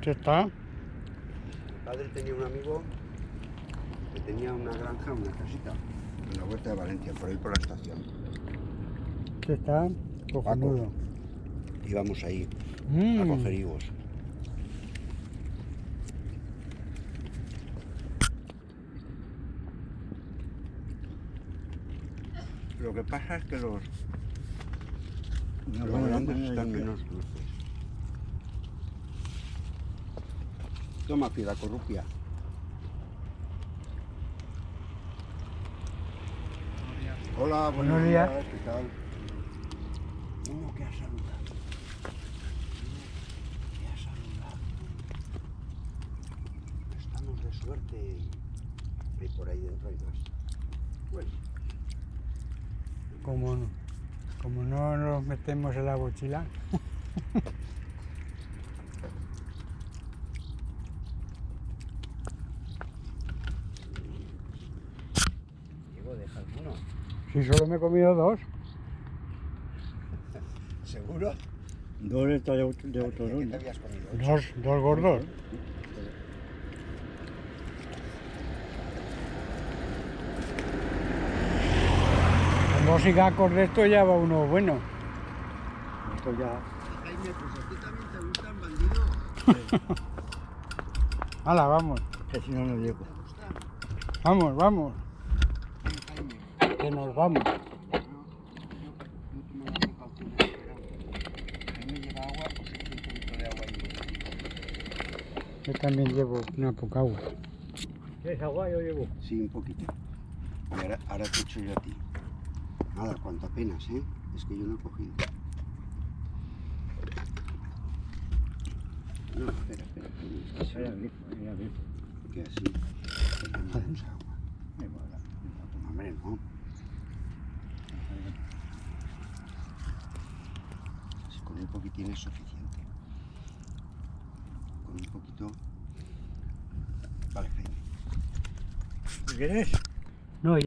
¿Qué está? Mi padre tenía un amigo que tenía una granja, una casita, en la huerta de Valencia, por ahí por la estación. ¿Qué está? Cojonudo. Íbamos ahí a Mm. coger higos. Lo que pasa es que los, los grandes están menos dulces. Toma, piedra corrupia. Hola, buenos, Buenos días. días. ¿Qué tal? Uno que ha saludado. Uno que ha saludado. Estamos de suerte. Y por ahí dentro hay más. Bueno, Como, no- como no nos metemos en la mochila. Si solo me he comido dos. ¿Seguro? Dos de, otro- de otro ¿Qué te habías comido? Dos, dos gordos. Como sigacos de esto ya va uno bueno. Esto ya. Jaime, pues a ti también te gustan bandidos. Hala, vamos. Que si no, no llego. Vamos, vamos. Que nos vamos. Yo, también llevo una poca agua. ¿Quieres agua? Yo llevo. Sí, un poquito. Y ahora, ahora te echo yo a ti. Nada, cuanto apenas, ¿eh? Es que yo no he cogido. No, espera, espera. que Era así. Tomamos agua. Me mola. No, hombre, no. Si con un poquitín es suficiente. Con un poquito. Vale, Jaime. ¿Qué?